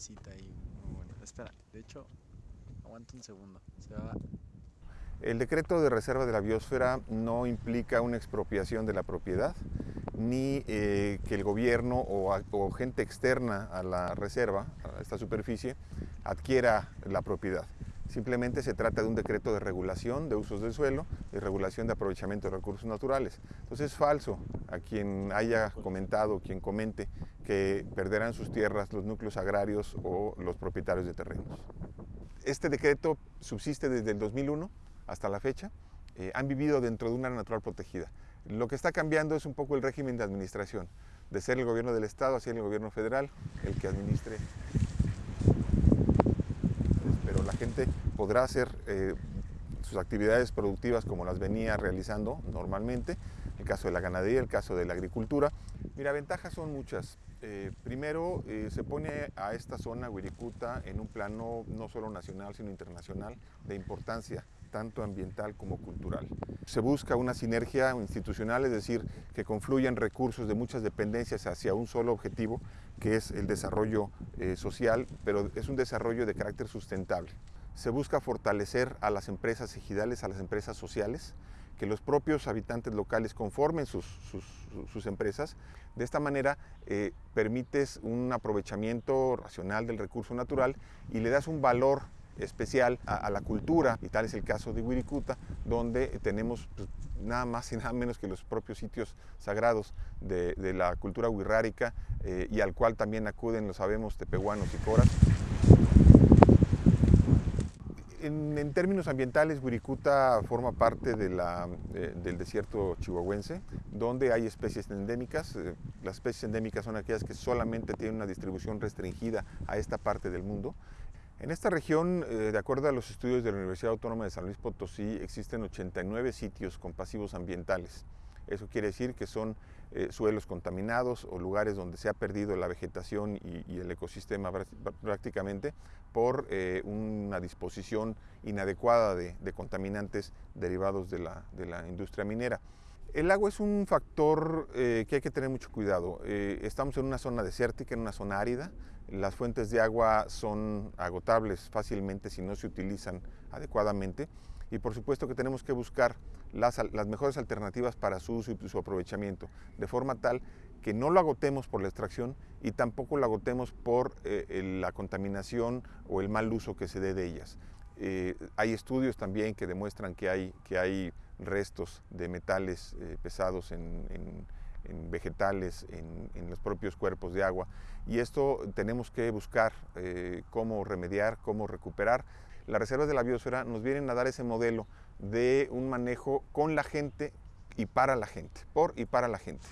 casita ahí muy bonita. Espera, de hecho, aguanta un segundo. El decreto de reserva de la biosfera no implica una expropiación de la propiedad, ni eh, que el gobierno o, o gente externa a la reserva, a esta superficie, adquiera la propiedad. Simplemente se trata de un decreto de regulación de usos del suelo y regulación de aprovechamiento de recursos naturales. Entonces es falso a quien haya comentado, quien comente que perderán sus tierras los núcleos agrarios o los propietarios de terrenos. Este decreto subsiste desde el 2001 hasta la fecha. Eh, han vivido dentro de una área natural protegida. Lo que está cambiando es un poco el régimen de administración, de ser el gobierno del Estado a ser el gobierno federal el que administre. Gente podrá hacer eh, sus actividades productivas como las venía realizando normalmente, el caso de la ganadería, el caso de la agricultura. Mira, ventajas son muchas. Eh, primero, eh, se pone a esta zona, Wirikuta, en un plano no solo nacional, sino internacional, de importancia tanto ambiental como cultural. Se busca una sinergia institucional, es decir, que confluyan recursos de muchas dependencias hacia un solo objetivo, que es el desarrollo eh, social, pero es un desarrollo de carácter sustentable. Se busca fortalecer a las empresas ejidales, a las empresas sociales, que los propios habitantes locales conformen sus, sus, empresas. De esta manera eh, permites un aprovechamiento racional del recurso natural y le das un valor especial a, la cultura, y tal es el caso de Wirikuta, donde tenemos pues, nada más y nada menos que los propios sitios sagrados de, de la cultura wixárika eh, y al cual también acuden, lo sabemos, tepehuanos y coras. En, en, términos ambientales, Wirikuta forma parte eh, del desierto chihuahuense, donde hay especies endémicas. Eh, las especies endémicas son aquellas que solamente tienen una distribución restringida a esta parte del mundo. En esta región, eh, de acuerdo a los estudios de la Universidad Autónoma de San Luis Potosí, existen 89 sitios con pasivos ambientales. Eso quiere decir que son eh, suelos contaminados o lugares donde se ha perdido la vegetación y, el ecosistema prácticamente por eh, una disposición inadecuada de, contaminantes derivados de la, industria minera. El agua es un factor eh, que hay que tener mucho cuidado. Eh, estamos en una zona desértica, en una zona árida. Las fuentes de agua son agotables fácilmente si no se utilizan adecuadamente y por supuesto que tenemos que buscar las, mejores alternativas para su uso y su aprovechamiento, de forma tal que no lo agotemos por la extracción y tampoco lo agotemos por eh, la contaminación o el mal uso que se dé de ellas. Hay estudios también que demuestran que hay, que hay restos de metales eh, pesados en, vegetales, en, los propios cuerpos de agua y esto tenemos que buscar eh, cómo remediar, cómo recuperar las reservas de la biosfera nos vienen a dar ese modelo de un manejo con la gente y para la gente, por y para la gente.